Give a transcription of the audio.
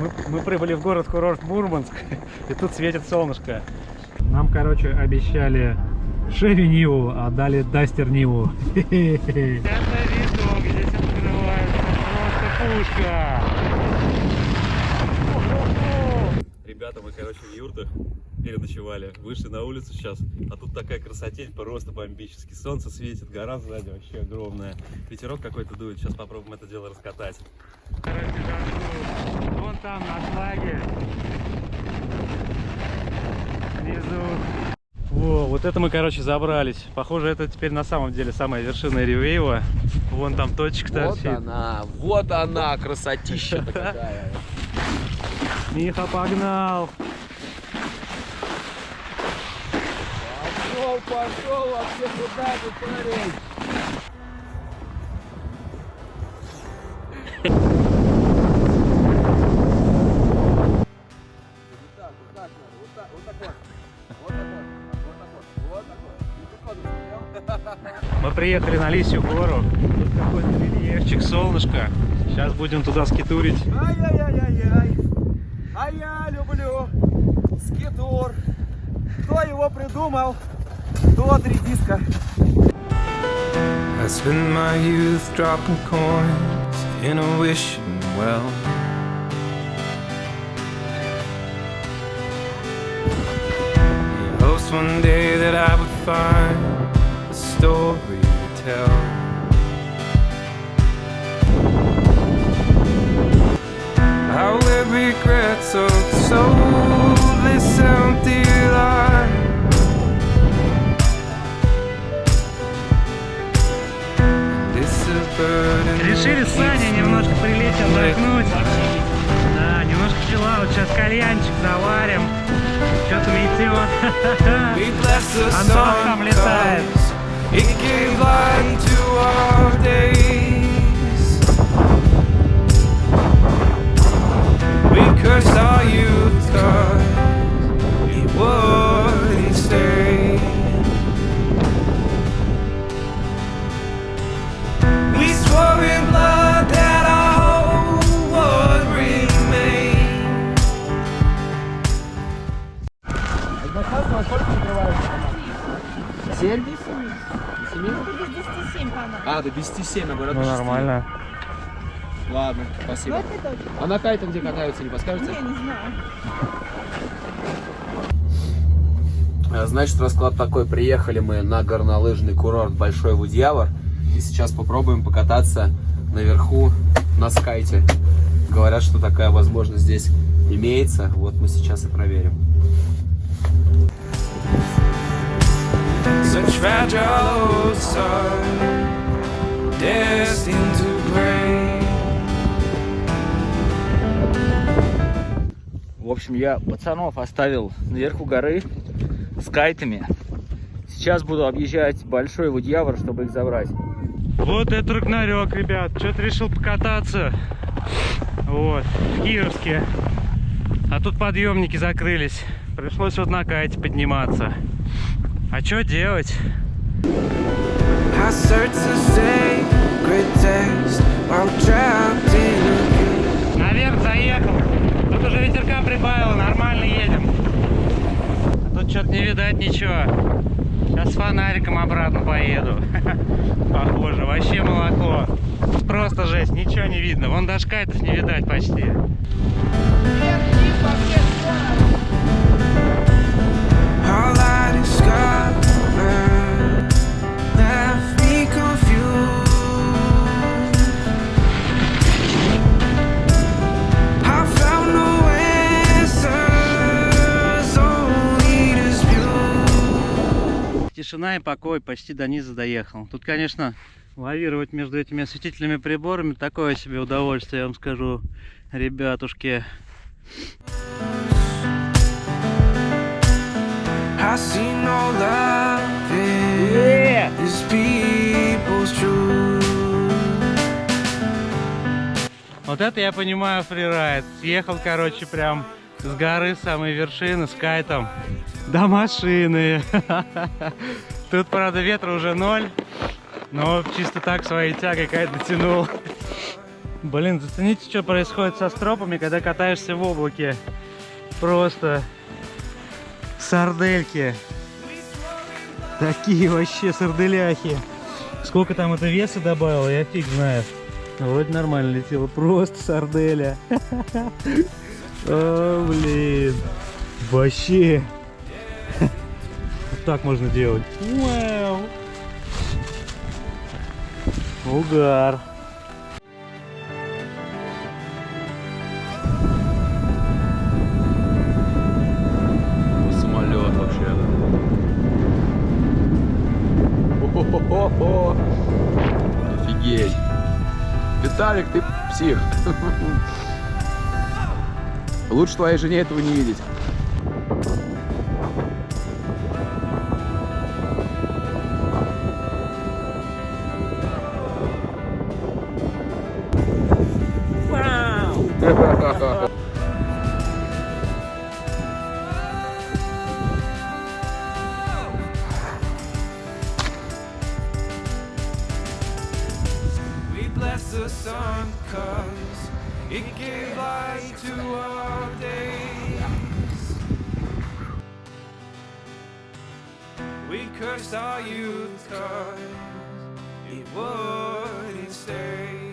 Мы, мы прибыли в город-курорт Мурманск, и тут светит солнышко. Нам, короче, обещали Шеви Ниву, а дали Дастер Ниву. Это видок, здесь открывается просто пушка. Ребята, мы, короче, в юртах переночевали. Вышли на улицу сейчас, а тут такая красотень, просто бомбически. Солнце светит, гора сзади вообще огромная. Ветерок какой-то дует, сейчас попробуем это дело раскатать. Короче, жарку. Вон там, на флаге. Внизу. Во, вот это мы, короче, забрались. Похоже, это теперь на самом деле самая вершина Ривеева. Вон там точка торчит. Вот она, вот она, красотища такая. Миха погнал. Пошел, пошел, вообще куда ты, парень? Приехали на Лисью гору. Тут какой-то рельефчик, солнышко. Сейчас будем туда скитурить. Ай-яй-яй-яй. А я люблю скитур. Кто его придумал? Тот редиска. I spent my youth dropping coins in a wishing well. Hopes one day that I would find a story tell. How every regret so so this empty life Решили с Саней немножко прилечь, отдохнуть. Да, немножко чила, вот сейчас кальянчик заварим. Что-то метет. Антон там летает. It gave light to our day. А, до 10 7, а говорят, Ну нормально. Ладно, спасибо. А на кайте где катаются, не подскажете? Я не знаю. А, Значит, расклад такой. Приехали мы на горнолыжный курорт Большой Вудьявор. И сейчас попробуем покататься наверху на скайте. Говорят, что такая возможность здесь имеется. Вот мы сейчас и проверим. Such fragile sun, destined to break. В общем, я пацанов оставил наверху горы с кайтами. Сейчас буду объезжать Большой Вудьявор, чтобы их забрать. Вот это рагнарёк, ребят. Что-то решил покататься. Вот, в Кировске. А тут подъемники закрылись. Пришлось вот на кайте подниматься. А что делать? Наверх заехал. Тут уже ветерка прибавило, нормально едем. А тут что-то не видать ничего. Сейчас с фонариком обратно поеду. Похоже, вообще молоко. Просто жесть, ничего не видно. Вон даже кайтов не видать почти. All Тишина и покой, почти до низа доехал. Тут, конечно, лавировать между этими осветительными приборами такое себе удовольствие, я вам скажу, ребятушки. I see no love in this people's truth. Вот это я понимаю фрирайд. Съехал, короче, прям с горы самой вершины с кайтом до машины. Тут, правда, ветра уже ноль, но чисто так своей тягой кайт дотянул. Блин, зацените, что происходит со стропами, когда катаешься в облаке. Просто сардельки. Такие вообще сарделяхи. Сколько там это веса добавило, я фиг знаю. Вроде нормально летело. Просто сарделя. О, блин. Вообще. Вот так можно делать. Вау. Угар. Самолет вообще. Офигеть. Виталик, ты псих. Лучше твоей жене этого не видеть. We bless the sun cause it gave light to our days. We curse our youth cause it wouldn't stay.